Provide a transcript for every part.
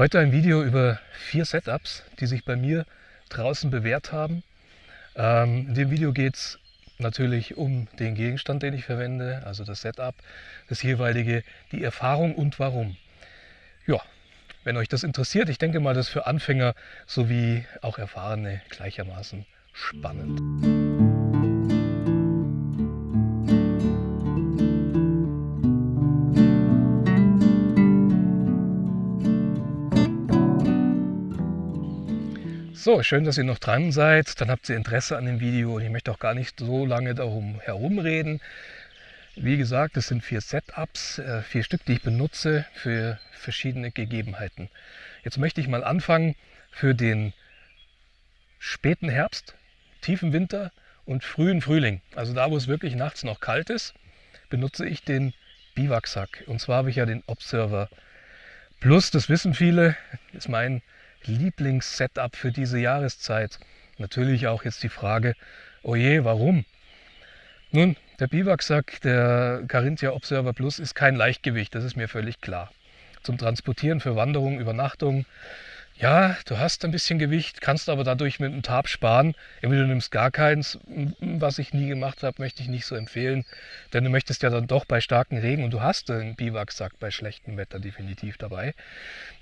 Heute ein Video über vier Setups, die sich bei mir draußen bewährt haben. Ähm, in dem Video geht es natürlich um den Gegenstand, den ich verwende, also das Setup, das jeweilige, die Erfahrung und warum. Ja, wenn euch das interessiert, ich denke mal, das ist für Anfänger sowie auch Erfahrene gleichermaßen spannend. So, schön, dass ihr noch dran seid. Dann habt ihr Interesse an dem Video und ich möchte auch gar nicht so lange darum herumreden. Wie gesagt, es sind vier Setups, äh, vier Stück, die ich benutze für verschiedene Gegebenheiten. Jetzt möchte ich mal anfangen für den späten Herbst, tiefen Winter und frühen Frühling. Also da, wo es wirklich nachts noch kalt ist, benutze ich den Biwaksack. Und zwar habe ich ja den Observer Plus, das wissen viele, ist mein Lieblingssetup für diese Jahreszeit. Natürlich auch jetzt die Frage, oh je, warum? Nun, der Biwaksack, der Carinthia Observer Plus, ist kein Leichtgewicht, das ist mir völlig klar. Zum Transportieren für Wanderungen, Übernachtungen, ja, du hast ein bisschen Gewicht, kannst aber dadurch mit dem Tarp sparen. Entweder du nimmst gar keins, was ich nie gemacht habe, möchte ich nicht so empfehlen. Denn du möchtest ja dann doch bei starken Regen und du hast einen Biwaksack bei schlechtem Wetter definitiv dabei.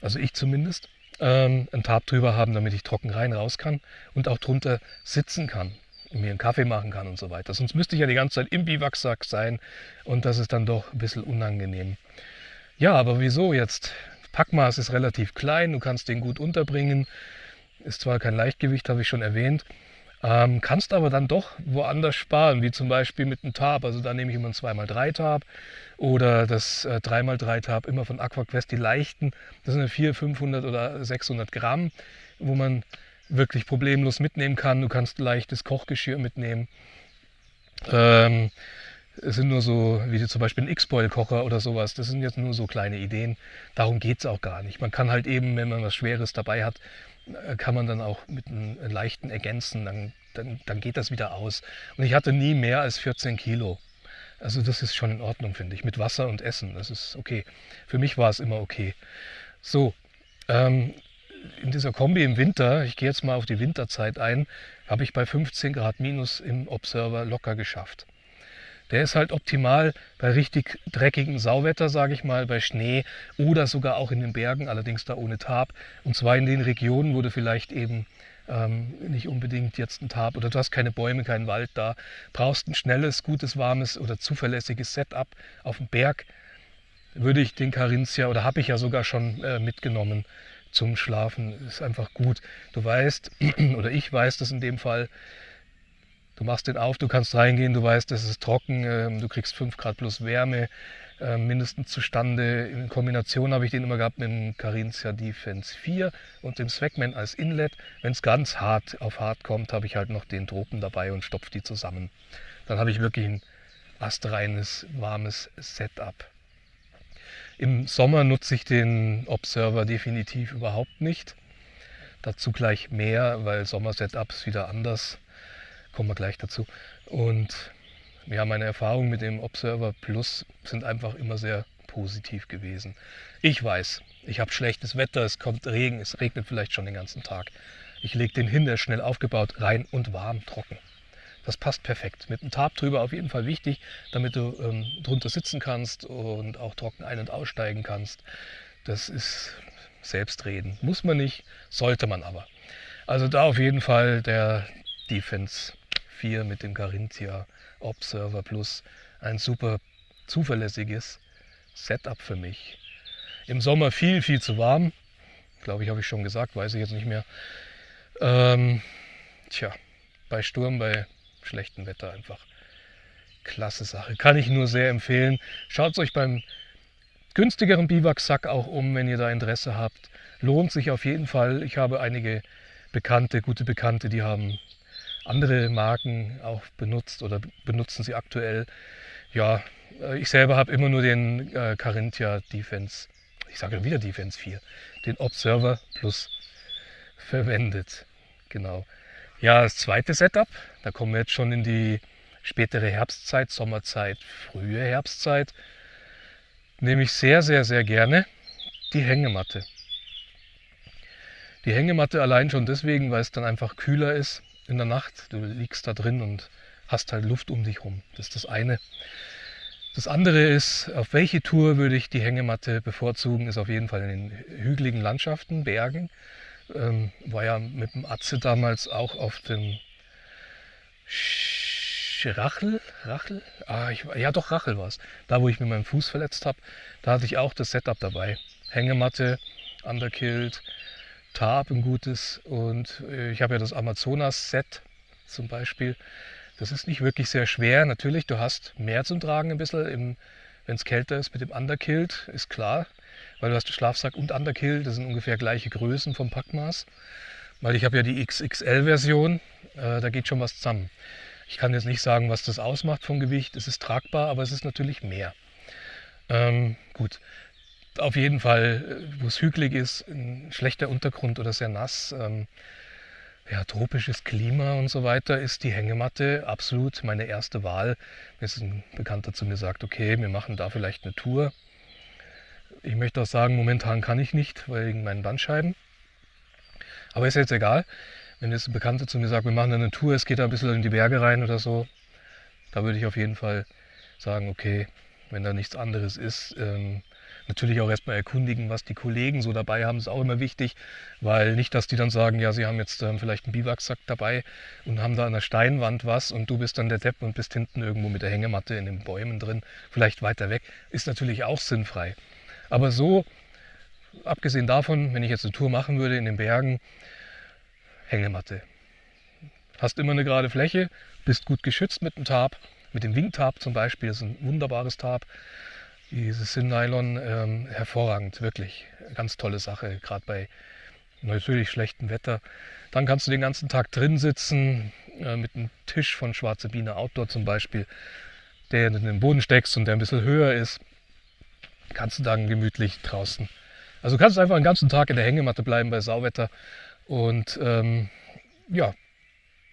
Also ich zumindest ähm, einen Tarp drüber haben, damit ich trocken rein raus kann und auch drunter sitzen kann und mir einen Kaffee machen kann und so weiter. Sonst müsste ich ja die ganze Zeit im Biwaksack sein und das ist dann doch ein bisschen unangenehm. Ja, aber wieso jetzt? Packmaß ist relativ klein, du kannst den gut unterbringen. Ist zwar kein Leichtgewicht, habe ich schon erwähnt, ähm, kannst aber dann doch woanders sparen, wie zum Beispiel mit einem Tab. Also da nehme ich immer ein 2x3 Tab oder das äh, 3x3 Tab immer von AquaQuest, die leichten. Das sind 400, 500 oder 600 Gramm, wo man wirklich problemlos mitnehmen kann. Du kannst leichtes Kochgeschirr mitnehmen. Ähm, es sind nur so, wie zum Beispiel ein X-Boil-Kocher oder sowas. Das sind jetzt nur so kleine Ideen. Darum geht es auch gar nicht. Man kann halt eben, wenn man was Schweres dabei hat, kann man dann auch mit einem leichten ergänzen. Dann, dann, dann geht das wieder aus. Und ich hatte nie mehr als 14 Kilo. Also das ist schon in Ordnung, finde ich. Mit Wasser und Essen, das ist okay. Für mich war es immer okay. So, ähm, in dieser Kombi im Winter, ich gehe jetzt mal auf die Winterzeit ein, habe ich bei 15 Grad minus im Observer locker geschafft. Der ist halt optimal bei richtig dreckigen Sauwetter, sage ich mal, bei Schnee oder sogar auch in den Bergen, allerdings da ohne Tab. Und zwar in den Regionen, wo du vielleicht eben ähm, nicht unbedingt jetzt ein Tab oder du hast keine Bäume, keinen Wald da, brauchst ein schnelles, gutes, warmes oder zuverlässiges Setup auf dem Berg, würde ich den Carinthia oder habe ich ja sogar schon äh, mitgenommen zum Schlafen. Ist einfach gut. Du weißt, oder ich weiß das in dem Fall, Du machst den auf, du kannst reingehen, du weißt, es ist trocken, ähm, du kriegst 5 Grad plus Wärme ähm, mindestens zustande. In Kombination habe ich den immer gehabt mit dem Carinthia Defense 4 und dem Swagman als Inlet. Wenn es ganz hart auf hart kommt, habe ich halt noch den Tropen dabei und stopfe die zusammen. Dann habe ich wirklich ein astreines, warmes Setup. Im Sommer nutze ich den Observer definitiv überhaupt nicht. Dazu gleich mehr, weil Sommer-Setups wieder anders kommen wir gleich dazu. Und ja, meine Erfahrungen mit dem Observer Plus sind einfach immer sehr positiv gewesen. Ich weiß, ich habe schlechtes Wetter, es kommt Regen, es regnet vielleicht schon den ganzen Tag. Ich lege den hin, der ist schnell aufgebaut, rein und warm, trocken. Das passt perfekt. Mit einem Tarp drüber auf jeden Fall wichtig, damit du ähm, drunter sitzen kannst und auch trocken ein- und aussteigen kannst. Das ist Selbstreden. Muss man nicht, sollte man aber. Also da auf jeden Fall der Defense 4 mit dem Carinthia Observer Plus ein super zuverlässiges Setup für mich. Im Sommer viel, viel zu warm. Glaube ich, habe ich schon gesagt, weiß ich jetzt nicht mehr. Ähm, tja, bei Sturm, bei schlechtem Wetter einfach klasse Sache. Kann ich nur sehr empfehlen. Schaut es euch beim günstigeren Biwaksack auch um, wenn ihr da Interesse habt. Lohnt sich auf jeden Fall. Ich habe einige Bekannte, gute Bekannte, die haben andere Marken auch benutzt oder benutzen sie aktuell. Ja, äh, ich selber habe immer nur den äh, Carinthia Defense, ich sage wieder Defense 4, den Observer Plus verwendet. Genau. Ja, das zweite Setup, da kommen wir jetzt schon in die spätere Herbstzeit, Sommerzeit, frühe Herbstzeit, nehme ich sehr, sehr, sehr gerne die Hängematte. Die Hängematte allein schon deswegen, weil es dann einfach kühler ist in der Nacht. Du liegst da drin und hast halt Luft um dich rum. Das ist das eine. Das andere ist, auf welche Tour würde ich die Hängematte bevorzugen, ist auf jeden Fall in den hügeligen Landschaften, Bergen. Ähm, war ja mit dem Atze damals auch auf dem Rachel, Rachel? Ah, ich, ja doch, Rachel war es. Da, wo ich mir meinen Fuß verletzt habe, da hatte ich auch das Setup dabei. Hängematte, Underkilled, Tarp, ein gutes und äh, ich habe ja das Amazonas-Set zum Beispiel. Das ist nicht wirklich sehr schwer. Natürlich, du hast mehr zum Tragen ein bisschen, wenn es kälter ist mit dem Underkilled, ist klar. Weil du hast Schlafsack und Underkill, das sind ungefähr gleiche Größen vom Packmaß. Weil ich habe ja die XXL-Version, äh, da geht schon was zusammen. Ich kann jetzt nicht sagen, was das ausmacht vom Gewicht. Es ist tragbar, aber es ist natürlich mehr. Ähm, gut, auf jeden Fall, äh, wo es hügelig ist, ein schlechter Untergrund oder sehr nass, ähm, ja, tropisches Klima und so weiter, ist die Hängematte absolut meine erste Wahl. Mir ist ein Bekannter zu mir sagt, okay, wir machen da vielleicht eine Tour. Ich möchte auch sagen, momentan kann ich nicht, wegen meinen Bandscheiben. Aber ist jetzt egal. Wenn jetzt ein Bekannter zu mir sagt, wir machen eine Tour, es geht da ein bisschen in die Berge rein oder so, da würde ich auf jeden Fall sagen, okay, wenn da nichts anderes ist, ähm, natürlich auch erstmal erkundigen, was die Kollegen so dabei haben, ist auch immer wichtig, weil nicht, dass die dann sagen, ja, sie haben jetzt ähm, vielleicht einen Biwaksack dabei und haben da an der Steinwand was und du bist dann der Depp und bist hinten irgendwo mit der Hängematte in den Bäumen drin, vielleicht weiter weg, ist natürlich auch sinnfrei. Aber so, abgesehen davon, wenn ich jetzt eine Tour machen würde in den Bergen, Hängematte. Hast immer eine gerade Fläche, bist gut geschützt mit dem Tarp, mit dem Wingtarp zum Beispiel, das ist ein wunderbares Tarp. Dieses Sinn-Nylon, ähm, hervorragend, wirklich. Ganz tolle Sache, gerade bei natürlich schlechtem Wetter. Dann kannst du den ganzen Tag drin sitzen, äh, mit einem Tisch von Schwarze Biene Outdoor zum Beispiel, der in den Boden steckst und der ein bisschen höher ist. Kannst du dann gemütlich draußen. Also du kannst einfach den ganzen Tag in der Hängematte bleiben bei Sauwetter und ähm, ja,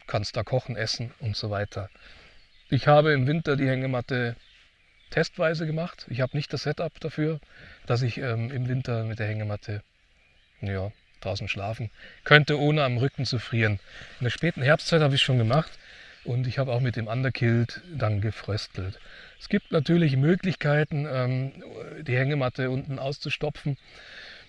kannst da kochen, essen und so weiter. Ich habe im Winter die Hängematte testweise gemacht. Ich habe nicht das Setup dafür, dass ich ähm, im Winter mit der Hängematte ja, draußen schlafen könnte, ohne am Rücken zu frieren. In der späten Herbstzeit habe ich schon gemacht und ich habe auch mit dem Underkilt dann gefröstelt. Es gibt natürlich Möglichkeiten, ähm, die Hängematte unten auszustopfen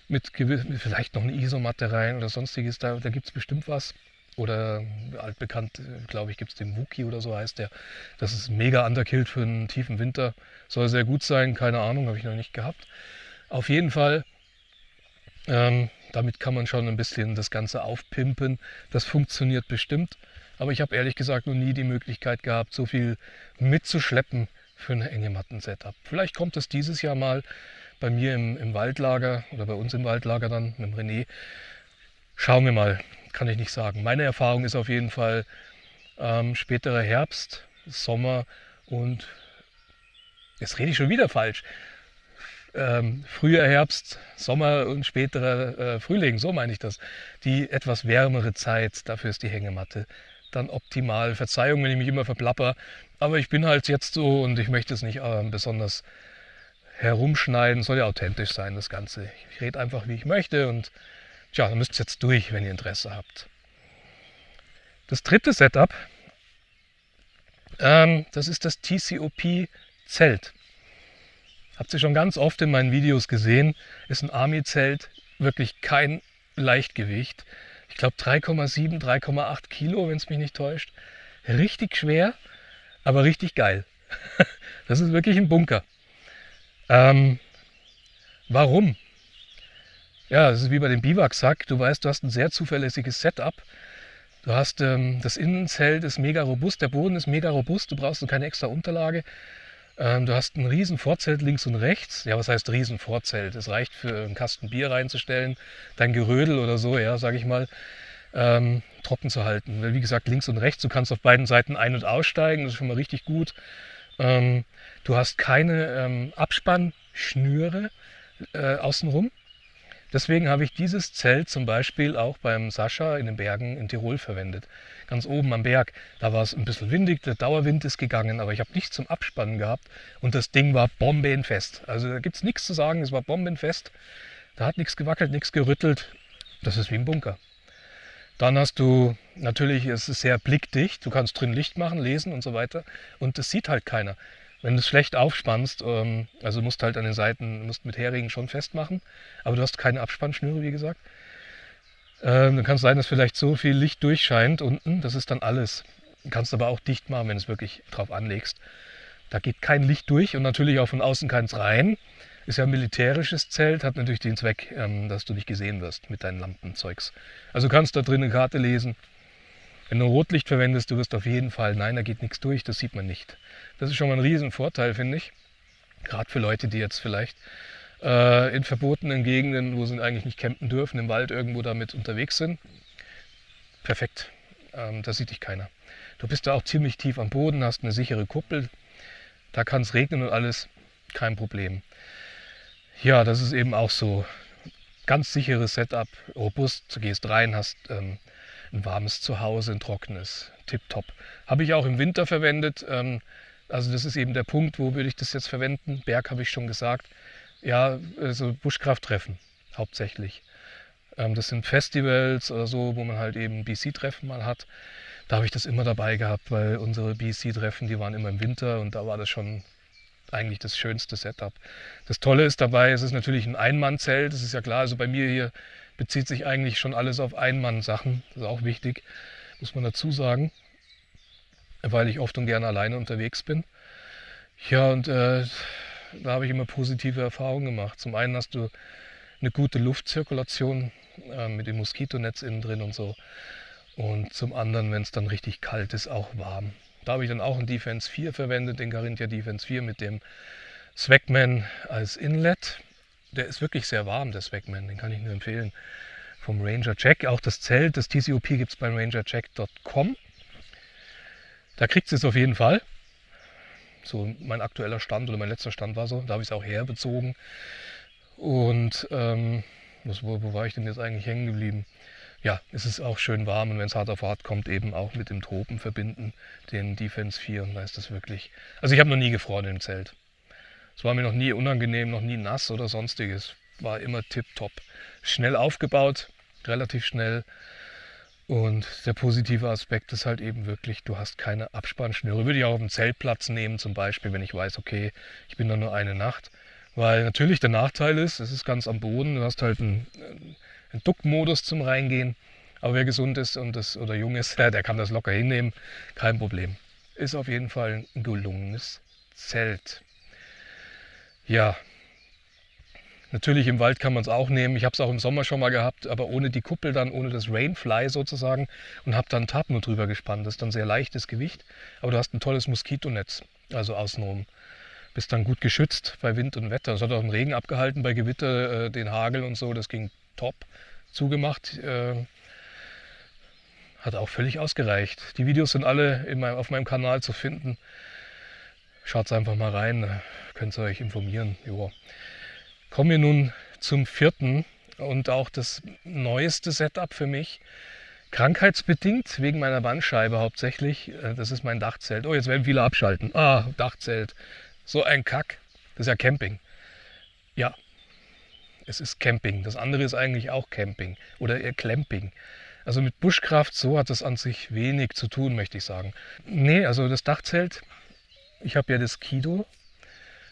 mit vielleicht noch eine Isomatte rein oder sonstiges, da, da gibt es bestimmt was. Oder altbekannt, glaube ich, gibt es den Wookie oder so heißt der. Das ist mega underkillt für einen tiefen Winter. Soll sehr gut sein, keine Ahnung, habe ich noch nicht gehabt. Auf jeden Fall, ähm, damit kann man schon ein bisschen das Ganze aufpimpen. Das funktioniert bestimmt. Aber ich habe ehrlich gesagt noch nie die Möglichkeit gehabt, so viel mitzuschleppen für ein Hängematten-Setup. Vielleicht kommt es dieses Jahr mal bei mir im, im Waldlager oder bei uns im Waldlager dann mit dem René. Schauen wir mal, kann ich nicht sagen. Meine Erfahrung ist auf jeden Fall ähm, späterer Herbst, Sommer und jetzt rede ich schon wieder falsch. Ähm, früher Herbst, Sommer und späterer äh, Frühling, so meine ich das. Die etwas wärmere Zeit, dafür ist die Hängematte dann optimal. Verzeihung, wenn ich mich immer verplapper, aber ich bin halt jetzt so und ich möchte es nicht äh, besonders herumschneiden. Soll ja authentisch sein, das Ganze. Ich rede einfach, wie ich möchte und tja, dann müsst ihr jetzt durch, wenn ihr Interesse habt. Das dritte Setup, ähm, das ist das TCOP-Zelt. Habt ihr schon ganz oft in meinen Videos gesehen, ist ein Army-Zelt wirklich kein Leichtgewicht. Ich glaube 3,7, 3,8 Kilo, wenn es mich nicht täuscht. Richtig schwer, aber richtig geil. Das ist wirklich ein Bunker. Ähm, warum? Ja, das ist wie bei dem Biwaksack. Du weißt, du hast ein sehr zuverlässiges Setup. Du hast ähm, das Innenzelt ist mega robust, der Boden ist mega robust, du brauchst keine extra Unterlage. Ähm, du hast ein riesen Vorzelt links und rechts. Ja, was heißt riesen Vorzelt? Es reicht für einen Kasten Bier reinzustellen, dein Gerödel oder so, ja, sage ich mal, ähm, trocken zu halten. Weil wie gesagt, links und rechts, du kannst auf beiden Seiten ein- und aussteigen, das ist schon mal richtig gut. Ähm, du hast keine ähm, Abspannschnüre äh, außenrum. Deswegen habe ich dieses Zelt zum Beispiel auch beim Sascha in den Bergen in Tirol verwendet. Ganz oben am Berg, da war es ein bisschen windig, der Dauerwind ist gegangen, aber ich habe nichts zum Abspannen gehabt und das Ding war bombenfest. Also da gibt es nichts zu sagen, es war bombenfest. Da hat nichts gewackelt, nichts gerüttelt. Das ist wie ein Bunker. Dann hast du, natürlich ist es sehr blickdicht, du kannst drin Licht machen, lesen und so weiter. Und das sieht halt keiner. Wenn du es schlecht aufspannst, ähm, also musst halt an den Seiten, musst mit Heringen schon festmachen, aber du hast keine Abspannschnüre, wie gesagt. Ähm, dann kann es sein, dass vielleicht so viel Licht durchscheint unten, das ist dann alles. Du kannst aber auch dicht machen, wenn du es wirklich drauf anlegst. Da geht kein Licht durch und natürlich auch von außen keins rein. Ist ja ein militärisches Zelt, hat natürlich den Zweck, ähm, dass du nicht gesehen wirst mit deinen Lampenzeugs. Also kannst da drin eine Karte lesen. Wenn du Rotlicht verwendest, du wirst auf jeden Fall, nein, da geht nichts durch, das sieht man nicht. Das ist schon mal ein Riesenvorteil, finde ich. Gerade für Leute, die jetzt vielleicht äh, in verbotenen Gegenden, wo sie eigentlich nicht campen dürfen, im Wald irgendwo damit unterwegs sind. Perfekt, ähm, da sieht dich keiner. Du bist da auch ziemlich tief am Boden, hast eine sichere Kuppel, da kann es regnen und alles, kein Problem. Ja, das ist eben auch so. Ganz sicheres Setup, robust, du gehst rein, hast ähm, ein warmes Zuhause, ein trockenes, tipptopp. Habe ich auch im Winter verwendet. Ähm, also das ist eben der Punkt, wo würde ich das jetzt verwenden. Berg habe ich schon gesagt. Ja, also Buschkrafttreffen hauptsächlich. Ähm, das sind Festivals oder so, wo man halt eben BC-Treffen mal hat. Da habe ich das immer dabei gehabt, weil unsere BC-Treffen, die waren immer im Winter und da war das schon eigentlich das schönste Setup. Das Tolle ist dabei, es ist natürlich ein Einmannzelt, das ist ja klar. Also bei mir hier bezieht sich eigentlich schon alles auf Einmann-Sachen. Das ist auch wichtig, muss man dazu sagen, weil ich oft und gerne alleine unterwegs bin. Ja, und äh, da habe ich immer positive Erfahrungen gemacht. Zum einen hast du eine gute Luftzirkulation äh, mit dem Moskitonetz innen drin und so. Und zum anderen, wenn es dann richtig kalt ist, auch warm. Da habe ich dann auch einen Defense 4 verwendet, den Carinthia Defense 4 mit dem Swagman als Inlet. Der ist wirklich sehr warm, der Swagman, den kann ich nur empfehlen. Vom Ranger Jack, auch das Zelt, das TCOP gibt es beim rangerjack.com. Da kriegt es auf jeden Fall. So mein aktueller Stand oder mein letzter Stand war so. Da habe ich es auch herbezogen. Und ähm, wo, wo war ich denn jetzt eigentlich hängen geblieben? Ja, es ist auch schön warm und wenn es hart auf hart kommt, eben auch mit dem Tropen verbinden, den Defense 4. Und da ist das wirklich. Also ich habe noch nie gefroren im Zelt. Es war mir noch nie unangenehm, noch nie nass oder sonstiges. War immer tipptopp. Schnell aufgebaut, relativ schnell. Und der positive Aspekt ist halt eben wirklich, du hast keine Abspannschnüre. Würde ich auch auf dem Zeltplatz nehmen, zum Beispiel, wenn ich weiß, okay, ich bin da nur eine Nacht. Weil natürlich der Nachteil ist, es ist ganz am Boden, du hast halt einen, einen Duckmodus zum Reingehen. Aber wer gesund ist und das, oder jung ist, der, der kann das locker hinnehmen, kein Problem. Ist auf jeden Fall ein gelungenes Zelt. Ja, natürlich im Wald kann man es auch nehmen. Ich habe es auch im Sommer schon mal gehabt, aber ohne die Kuppel dann, ohne das Rainfly sozusagen und habe dann Tapno drüber gespannt. Das ist dann sehr leichtes Gewicht, aber du hast ein tolles Moskitonetz, also außenrum. Bist dann gut geschützt bei Wind und Wetter. Es hat auch den Regen abgehalten bei Gewitter, äh, den Hagel und so, das ging top. Zugemacht, äh, hat auch völlig ausgereicht. Die Videos sind alle meinem, auf meinem Kanal zu finden. Schaut einfach mal rein, könnt ihr euch informieren. Jo. Kommen wir nun zum vierten und auch das neueste Setup für mich. Krankheitsbedingt, wegen meiner Bandscheibe hauptsächlich. Äh, das ist mein Dachzelt. Oh, jetzt werden viele abschalten. Ah, Dachzelt. So ein Kack. Das ist ja Camping. Ja, es ist Camping. Das andere ist eigentlich auch Camping oder eher Clamping. Also mit Buschkraft, so hat das an sich wenig zu tun, möchte ich sagen. Nee, also das Dachzelt ich habe ja das Kido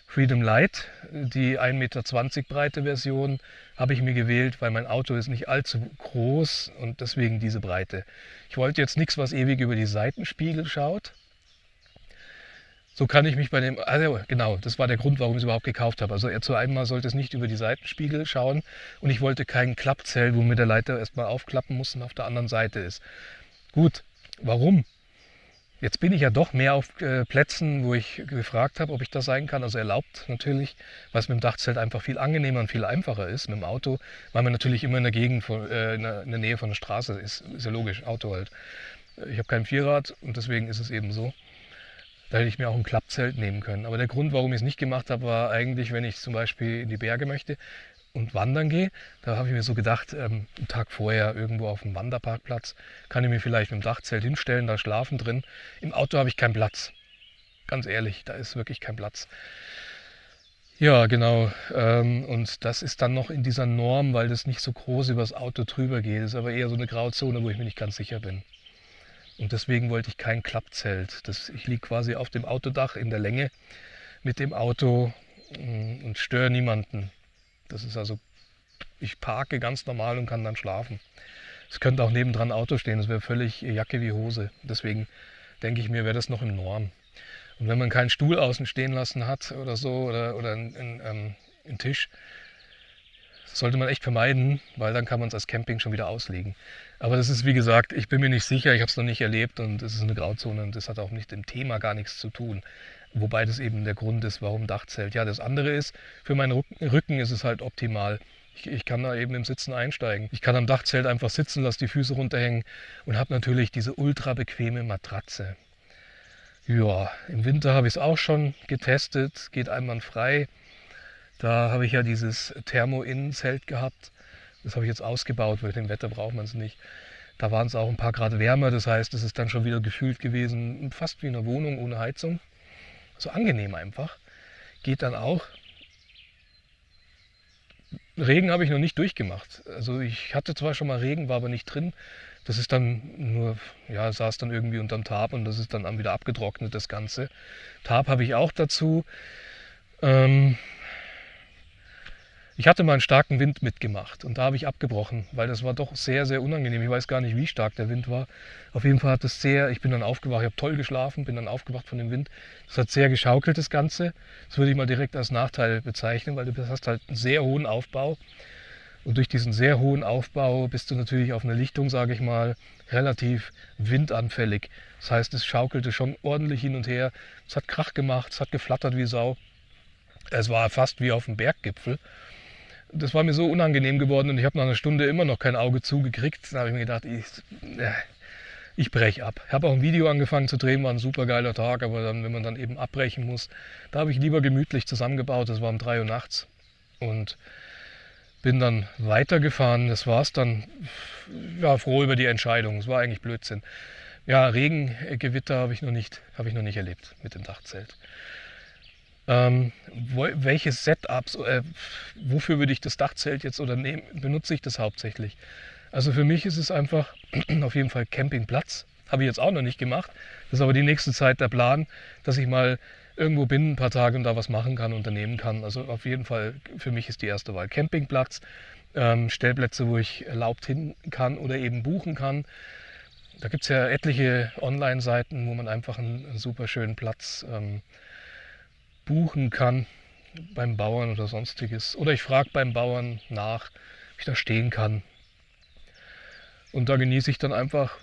Freedom Light, die 1,20 Meter breite Version, habe ich mir gewählt, weil mein Auto ist nicht allzu groß und deswegen diese Breite. Ich wollte jetzt nichts, was ewig über die Seitenspiegel schaut. So kann ich mich bei dem, also genau, das war der Grund, warum ich es überhaupt gekauft habe. Also zu einmal sollte es nicht über die Seitenspiegel schauen und ich wollte kein Klappzelt, wo mir der Leiter erstmal aufklappen muss und auf der anderen Seite ist. Gut, warum? Jetzt bin ich ja doch mehr auf äh, Plätzen, wo ich gefragt habe, ob ich das sein kann. Also erlaubt natürlich, weil es mit dem Dachzelt einfach viel angenehmer und viel einfacher ist mit dem Auto, weil man natürlich immer in der Gegend, von, äh, in, der, in, der, Nähe von der Straße ist. Ist ja logisch, Auto halt. Ich habe kein Vierrad und deswegen ist es eben so. Da hätte ich mir auch ein Klappzelt nehmen können. Aber der Grund, warum ich es nicht gemacht habe, war eigentlich, wenn ich zum Beispiel in die Berge möchte, und wandern gehe. Da habe ich mir so gedacht, ähm, einen Tag vorher irgendwo auf dem Wanderparkplatz kann ich mir vielleicht mit dem Dachzelt hinstellen, da schlafen drin. Im Auto habe ich keinen Platz. Ganz ehrlich, da ist wirklich kein Platz. Ja, genau. Ähm, und das ist dann noch in dieser Norm, weil das nicht so groß übers Auto drüber geht. Das ist aber eher so eine Grauzone, wo ich mir nicht ganz sicher bin. Und deswegen wollte ich kein Klappzelt. Das, ich liege quasi auf dem Autodach in der Länge mit dem Auto mm, und störe niemanden. Das ist also, ich parke ganz normal und kann dann schlafen. Es könnte auch nebendran ein Auto stehen, das wäre völlig Jacke wie Hose. Deswegen denke ich mir, wäre das noch im Norm. Und wenn man keinen Stuhl außen stehen lassen hat oder so oder, oder einen, einen, ähm, einen Tisch, sollte man echt vermeiden, weil dann kann man es als Camping schon wieder auslegen. Aber das ist wie gesagt, ich bin mir nicht sicher, ich habe es noch nicht erlebt und es ist eine Grauzone und das hat auch mit dem Thema gar nichts zu tun. Wobei das eben der Grund ist, warum Dachzelt. Ja, das andere ist, für meinen Rücken ist es halt optimal. Ich, ich, kann da eben im Sitzen einsteigen. Ich kann am Dachzelt einfach sitzen, lasse die Füße runterhängen und habe natürlich diese ultra bequeme Matratze. Ja, im Winter habe ich es auch schon getestet, geht einwandfrei. Da habe ich ja dieses Thermo-Innenzelt gehabt. Das habe ich jetzt ausgebaut, weil dem Wetter braucht man es nicht. Da waren es auch ein paar Grad wärmer, das heißt, es ist dann schon wieder gefühlt gewesen, fast wie eine Wohnung ohne Heizung. So angenehm einfach. Geht dann auch. Regen habe ich noch nicht durchgemacht. Also ich hatte zwar schon mal Regen, war aber nicht drin. Das ist dann nur, ja, saß dann irgendwie unterm Tarp und das ist dann wieder abgetrocknet, das Ganze. Tarp habe ich auch dazu. Ähm ich hatte mal einen starken Wind mitgemacht und da habe ich abgebrochen, weil das war doch sehr, sehr unangenehm. Ich weiß gar nicht, wie stark der Wind war. Auf jeden Fall hat es sehr, ich bin dann aufgewacht, ich habe toll geschlafen, bin dann aufgewacht von dem Wind. Das hat sehr geschaukelt, das Ganze. Das würde ich mal direkt als Nachteil bezeichnen, weil du hast halt einen sehr hohen Aufbau. Und durch diesen sehr hohen Aufbau bist du natürlich auf einer Lichtung, sage ich mal, relativ windanfällig. Das heißt, es schaukelte schon ordentlich hin und her. Es hat Krach gemacht, es hat geflattert wie Sau. Es war fast wie auf dem Berggipfel. Das war mir so unangenehm geworden und ich habe nach einer Stunde immer noch kein Auge zugekriegt. Dann habe ich mir gedacht, ich, ich breche ab. Ich habe auch ein Video angefangen zu drehen, war ein super geiler Tag, aber dann, wenn man dann eben abbrechen muss, da habe ich lieber gemütlich zusammengebaut. Das war um 3 Uhr nachts. Und bin dann weitergefahren. Das war es dann. Ja, froh über die Entscheidung. Es war eigentlich Blödsinn. Ja, Regengewitter habe ich, noch nicht, hab ich noch nicht erlebt mit dem Dachzelt. Ähm, wo, welche Setups, äh, wofür würde ich das Dachzelt jetzt oder nehmen, benutze ich das hauptsächlich? Also für mich ist es einfach auf jeden Fall Campingplatz. Habe ich jetzt auch noch nicht gemacht. Das ist aber die nächste Zeit der Plan, dass ich mal irgendwo bin, ein paar Tage und da was machen kann, unternehmen kann. Also auf jeden Fall für mich ist die erste Wahl Campingplatz, ähm, Stellplätze, wo ich erlaubt hin kann oder eben buchen kann. Da gibt es ja etliche Online-Seiten, wo man einfach einen, einen super schönen Platz ähm, buchen kann beim Bauern oder sonstiges. Oder ich frage beim Bauern nach, ob ich da stehen kann. Und da genieße ich dann einfach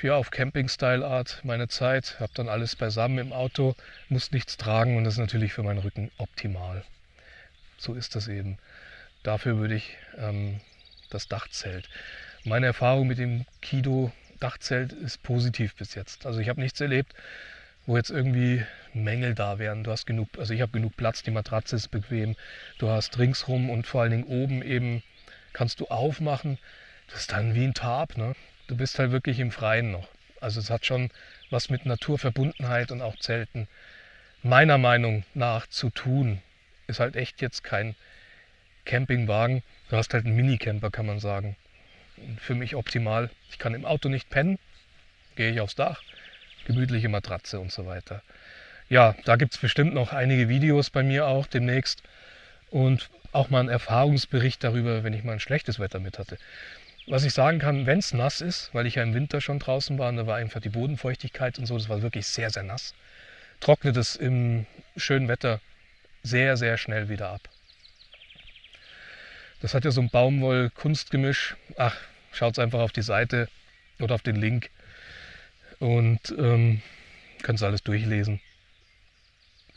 ja, auf Camping-Style-Art meine Zeit, habe dann alles beisammen im Auto, muss nichts tragen und das ist natürlich für meinen Rücken optimal. So ist das eben. Dafür würde ich ähm, das Dachzelt. Meine Erfahrung mit dem Kido Dachzelt ist positiv bis jetzt. Also ich habe nichts erlebt, wo jetzt irgendwie Mängel da wären. Du hast genug, also ich habe genug Platz, die Matratze ist bequem, du hast ringsrum und vor allen Dingen oben eben kannst du aufmachen das ist dann wie ein Tarp. Ne? Du bist halt wirklich im Freien noch. Also es hat schon was mit Naturverbundenheit und auch Zelten meiner Meinung nach zu tun. Ist halt echt jetzt kein Campingwagen. Du hast halt einen Minicamper, kann man sagen. Für mich optimal. Ich kann im Auto nicht pennen, gehe ich aufs Dach, gemütliche Matratze und so weiter. Ja, da gibt es bestimmt noch einige Videos bei mir auch demnächst und auch mal einen Erfahrungsbericht darüber, wenn ich mal ein schlechtes Wetter mit hatte. Was ich sagen kann, wenn es nass ist, weil ich ja im Winter schon draußen war, und da war einfach die Bodenfeuchtigkeit und so, das war wirklich sehr, sehr nass, trocknet es im schönen Wetter sehr, sehr schnell wieder ab. Das hat ja so ein Baumwoll-Kunstgemisch. Ach, schaut einfach auf die Seite oder auf den Link und ähm, könnt alles durchlesen.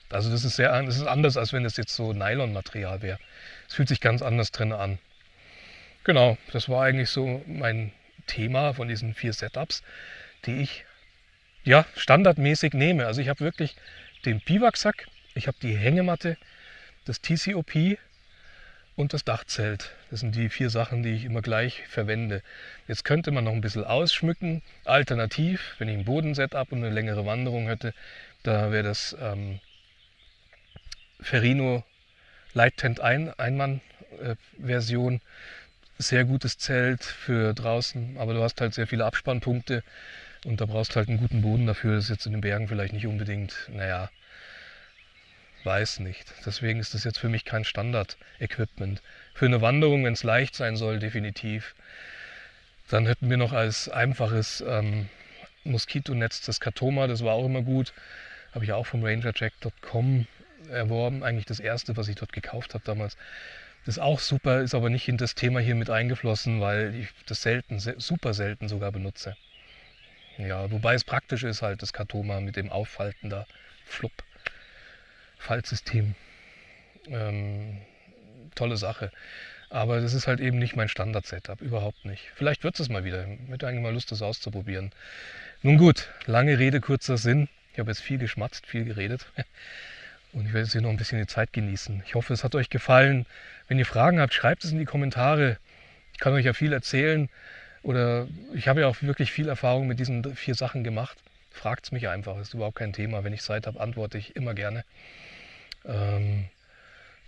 Also das ist sehr das ist anders, als wenn es jetzt so Nylon-Material wäre. Es fühlt sich ganz anders drin an. Genau, das war eigentlich so mein Thema von diesen vier Setups, die ich ja standardmäßig nehme. Also ich habe wirklich den Biwaksack, ich habe die Hängematte, das TCOP und das Dachzelt. Das sind die vier Sachen, die ich immer gleich verwende. Jetzt könnte man noch ein bisschen ausschmücken. Alternativ, wenn ich ein Bodensetup und eine längere Wanderung hätte, da wäre das ähm, Ferrino Light Tent ein, Einmann-Version. Sehr gutes Zelt für draußen, aber du hast halt sehr viele Abspannpunkte und da brauchst halt einen guten Boden dafür. Das ist jetzt in den Bergen vielleicht nicht unbedingt, naja, weiß nicht. Deswegen ist das jetzt für mich kein Standard-Equipment. Für eine Wanderung, wenn es leicht sein soll, definitiv. Dann hätten wir noch als einfaches ähm, Moskitonetz das Katoma, das war auch immer gut. Habe ich auch vom rangerjack.com erworben. Eigentlich das erste, was ich dort gekauft habe damals. Das ist auch super, ist aber nicht in das Thema hier mit eingeflossen, weil ich das selten, super selten sogar benutze. Ja, wobei es praktisch ist halt das Katoma mit dem Auffalten da. Flupp. Faltsystem. Ähm, tolle Sache. Aber das ist halt eben nicht mein Standard-Setup, überhaupt nicht. Vielleicht wird es mal wieder. Ich hätte eigentlich mal Lust, das auszuprobieren. Nun gut, lange Rede, kurzer Sinn. Ich habe jetzt viel geschmatzt, viel geredet. Und ich werde jetzt hier noch ein bisschen die Zeit genießen. Ich hoffe, es hat euch gefallen. Wenn ihr Fragen habt, schreibt es in die Kommentare. Ich kann euch ja viel erzählen. Oder ich habe ja auch wirklich viel Erfahrung mit diesen vier Sachen gemacht. Fragt es mich einfach, ist überhaupt kein Thema. Wenn ich Zeit habe, antworte ich immer gerne. Ähm,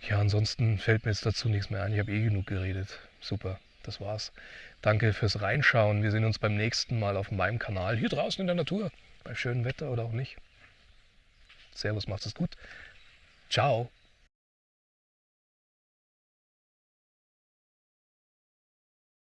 ja, ansonsten fällt mir jetzt dazu nichts mehr ein. Ich habe eh genug geredet. Super, das war's. Danke fürs Reinschauen. Wir sehen uns beim nächsten Mal auf meinem Kanal hier draußen in der Natur. Bei schönem Wetter oder auch nicht. Servus, macht es gut. Ciao.